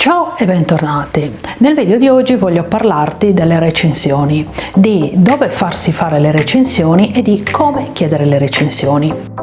Ciao e bentornati! Nel video di oggi voglio parlarti delle recensioni, di dove farsi fare le recensioni e di come chiedere le recensioni.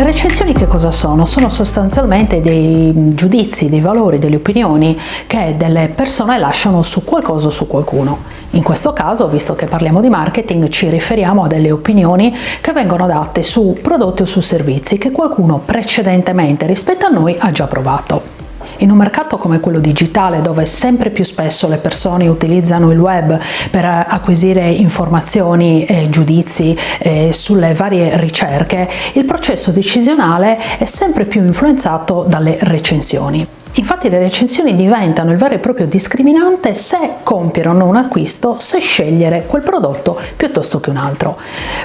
Le recensioni che cosa sono? Sono sostanzialmente dei giudizi, dei valori, delle opinioni che delle persone lasciano su qualcosa o su qualcuno. In questo caso, visto che parliamo di marketing, ci riferiamo a delle opinioni che vengono date su prodotti o su servizi che qualcuno precedentemente rispetto a noi ha già provato. In un mercato come quello digitale dove sempre più spesso le persone utilizzano il web per acquisire informazioni e giudizi eh, sulle varie ricerche, il processo decisionale è sempre più influenzato dalle recensioni. Infatti le recensioni diventano il vero e proprio discriminante se compiere o non acquisto, se scegliere quel prodotto piuttosto che un altro.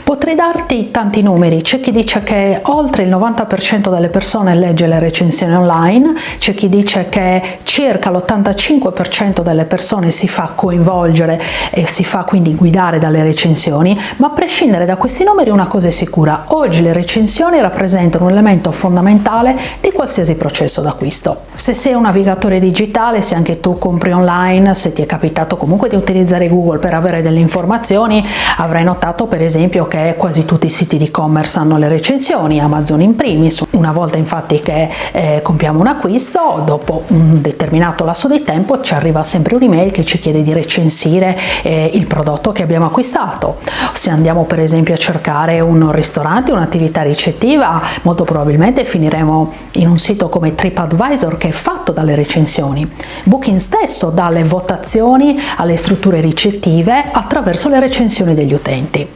Potrei darti tanti numeri, c'è chi dice che oltre il 90% delle persone legge le recensioni online, c'è chi dice che circa l'85% delle persone si fa coinvolgere e si fa quindi guidare dalle recensioni, ma a prescindere da questi numeri una cosa è sicura, oggi le recensioni rappresentano un elemento fondamentale di qualsiasi processo d'acquisto. Se sei un navigatore digitale, se anche tu compri online, se ti è capitato comunque di utilizzare Google per avere delle informazioni, avrai notato per esempio che quasi tutti i siti di e-commerce hanno le recensioni, Amazon in primis. Una volta infatti che eh, compiamo un acquisto, dopo un determinato lasso di tempo ci arriva sempre un'email che ci chiede di recensire eh, il prodotto che abbiamo acquistato. Se andiamo per esempio a cercare un ristorante, un'attività ricettiva, molto probabilmente finiremo in un sito come TripAdvisor che fatto dalle recensioni. Booking stesso dà le votazioni alle strutture ricettive attraverso le recensioni degli utenti.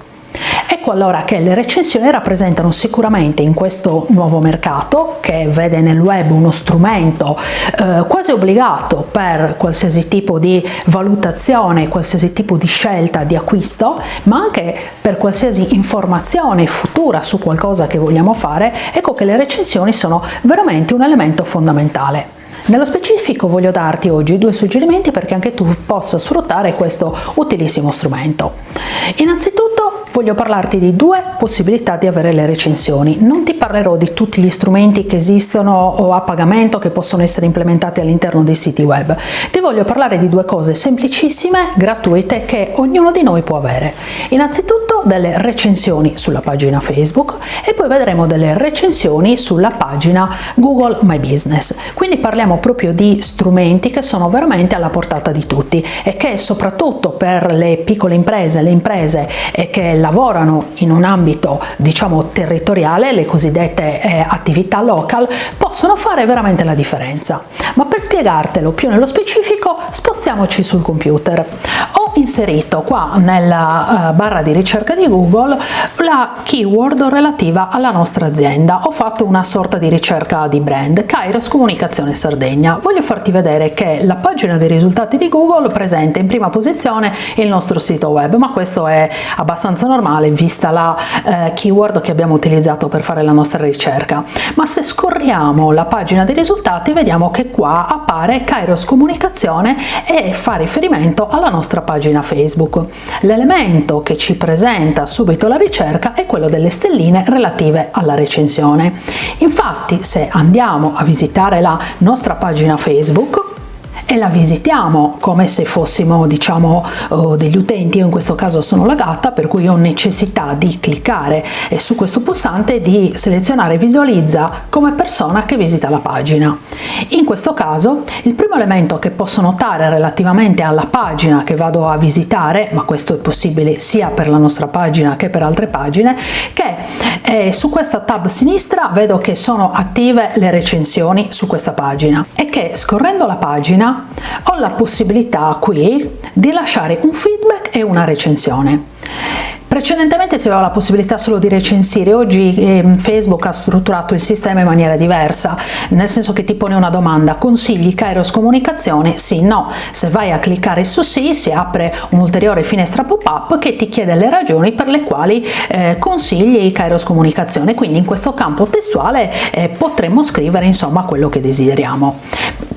Ecco allora che le recensioni rappresentano sicuramente in questo nuovo mercato, che vede nel web uno strumento eh, quasi obbligato per qualsiasi tipo di valutazione, qualsiasi tipo di scelta di acquisto, ma anche per qualsiasi informazione futura su qualcosa che vogliamo fare, ecco che le recensioni sono veramente un elemento fondamentale. Nello specifico voglio darti oggi due suggerimenti perché anche tu possa sfruttare questo utilissimo strumento. Innanzitutto voglio parlarti di due possibilità di avere le recensioni. Non ti parlerò di tutti gli strumenti che esistono o a pagamento che possono essere implementati all'interno dei siti web. Ti voglio parlare di due cose semplicissime, gratuite, che ognuno di noi può avere. Innanzitutto delle recensioni sulla pagina Facebook e poi vedremo delle recensioni sulla pagina Google My Business. Quindi parliamo proprio di strumenti che sono veramente alla portata di tutti e che soprattutto per le piccole imprese, le imprese che lavorano in un ambito diciamo territoriale, le cosiddette eh, attività local, possono fare veramente la differenza. Ma per spiegartelo più nello specifico spostiamoci sul computer. Inserito qua nella uh, barra di ricerca di Google la keyword relativa alla nostra azienda. Ho fatto una sorta di ricerca di brand, Kairos Comunicazione Sardegna. Voglio farti vedere che la pagina dei risultati di Google presenta in prima posizione il nostro sito web, ma questo è abbastanza normale vista la eh, keyword che abbiamo utilizzato per fare la nostra ricerca. Ma se scorriamo la pagina dei risultati vediamo che qua appare Kairos Comunicazione e fa riferimento alla nostra pagina Facebook. L'elemento che ci presenta subito la ricerca è quello delle stelline relative alla recensione. Infatti se andiamo a visitare la nostra pagina Facebook e la visitiamo come se fossimo diciamo uh, degli utenti, io in questo caso sono la gatta per cui ho necessità di cliccare su questo pulsante e di selezionare visualizza come persona che visita la pagina. In questo caso il primo elemento che posso notare relativamente alla pagina che vado a visitare, ma questo è possibile sia per la nostra pagina che per altre pagine, che eh, su questa tab sinistra vedo che sono attive le recensioni su questa pagina e che scorrendo la pagina ho la possibilità qui di lasciare un feedback e una recensione. Precedentemente si aveva la possibilità solo di recensire, oggi eh, Facebook ha strutturato il sistema in maniera diversa, nel senso che ti pone una domanda, consigli Kairos Comunicazione? Sì, no. Se vai a cliccare su sì si apre un'ulteriore finestra pop-up che ti chiede le ragioni per le quali eh, consigli Kairos Comunicazione, quindi in questo campo testuale eh, potremmo scrivere insomma quello che desideriamo.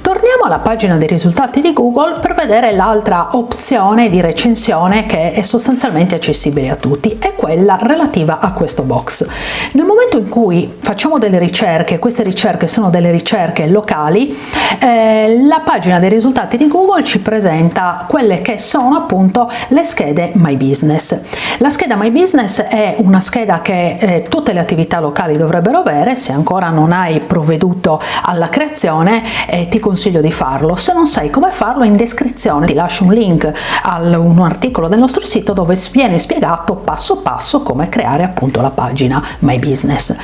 Andiamo alla pagina dei risultati di Google per vedere l'altra opzione di recensione che è sostanzialmente accessibile a tutti, è quella relativa a questo box. Nel momento in cui facciamo delle ricerche, queste ricerche sono delle ricerche locali, eh, la pagina dei risultati di Google ci presenta quelle che sono appunto le schede My Business. La scheda My Business è una scheda che eh, tutte le attività locali dovrebbero avere, se ancora non hai provveduto alla creazione eh, ti consiglio di farlo, se non sai come farlo in descrizione ti lascio un link a un articolo del nostro sito dove viene spiegato passo passo come creare appunto la pagina My Business.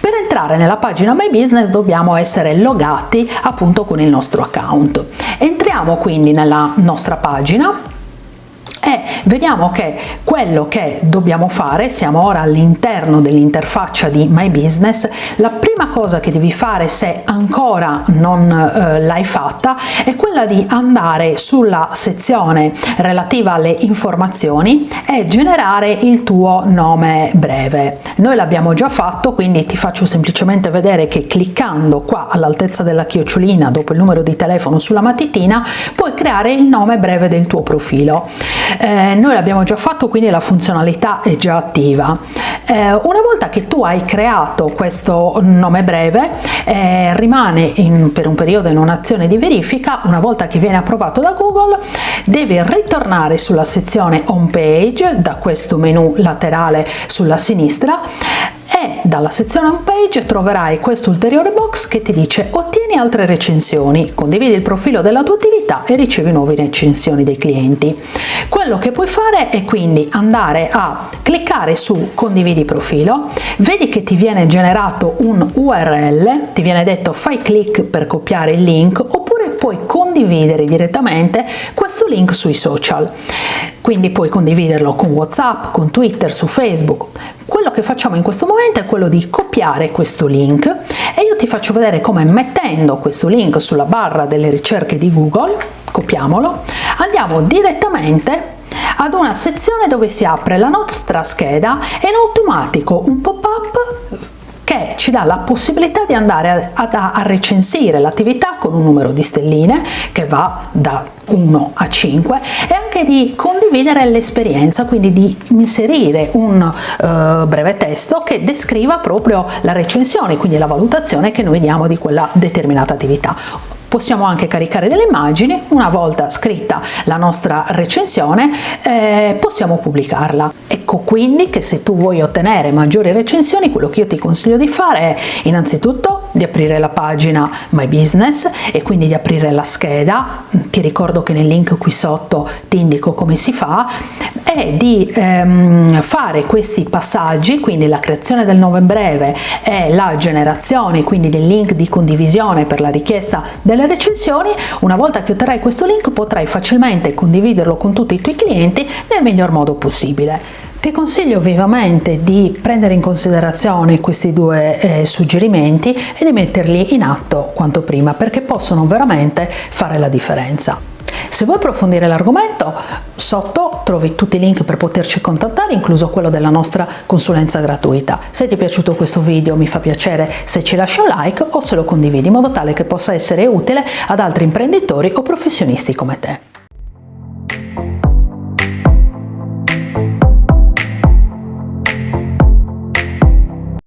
Per entrare nella pagina My Business dobbiamo essere logati appunto con il nostro account. Entriamo quindi nella nostra pagina e vediamo che quello che dobbiamo fare, siamo ora all'interno dell'interfaccia di My Business, la prima cosa che devi fare se ancora non eh, l'hai fatta è quella di andare sulla sezione relativa alle informazioni e generare il tuo nome breve. Noi l'abbiamo già fatto quindi ti faccio semplicemente vedere che cliccando qua all'altezza della chiocciolina dopo il numero di telefono sulla matitina puoi creare il nome breve del tuo profilo eh, noi l'abbiamo già fatto quindi la funzionalità è già attiva. Eh, una volta che tu hai creato questo nome breve eh, rimane in, per un periodo in un'azione di verifica. Una volta che viene approvato da Google devi ritornare sulla sezione home page da questo menu laterale sulla sinistra e dalla sezione home page troverai questo ulteriore box che ti dice ottieni altre recensioni, condividi il profilo della tua attività e ricevi nuove recensioni dei clienti. Quello che puoi fare è quindi andare a cliccare su condividi profilo, vedi che ti viene generato un URL, ti viene detto fai clic per copiare il link oppure puoi condividere direttamente questo link sui social. Quindi puoi condividerlo con WhatsApp, con Twitter, su Facebook. Quello che facciamo in questo momento è quello di copiare questo link e io ti faccio vedere come mettendo questo link sulla barra delle ricerche di Google, copiamolo, andiamo direttamente ad una sezione dove si apre la nostra scheda e in automatico un pop-up che ci dà la possibilità di andare a, a, a recensire l'attività con un numero di stelline che va da 1 a 5 e anche di condividere l'esperienza, quindi di inserire un uh, breve testo che descriva proprio la recensione, quindi la valutazione che noi diamo di quella determinata attività possiamo anche caricare delle immagini, una volta scritta la nostra recensione eh, possiamo pubblicarla. Ecco quindi che se tu vuoi ottenere maggiori recensioni quello che io ti consiglio di fare è innanzitutto di aprire la pagina My Business e quindi di aprire la scheda, ti ricordo che nel link qui sotto ti indico come si fa, e di ehm, fare questi passaggi, quindi la creazione del nome breve e la generazione quindi del link di condivisione per la richiesta delle delle recensioni, una volta che otterrai questo link potrai facilmente condividerlo con tutti i tuoi clienti nel miglior modo possibile. Ti consiglio vivamente di prendere in considerazione questi due eh, suggerimenti e di metterli in atto quanto prima perché possono veramente fare la differenza. Se vuoi approfondire l'argomento, sotto trovi tutti i link per poterci contattare, incluso quello della nostra consulenza gratuita. Se ti è piaciuto questo video mi fa piacere se ci lasci un like o se lo condividi in modo tale che possa essere utile ad altri imprenditori o professionisti come te.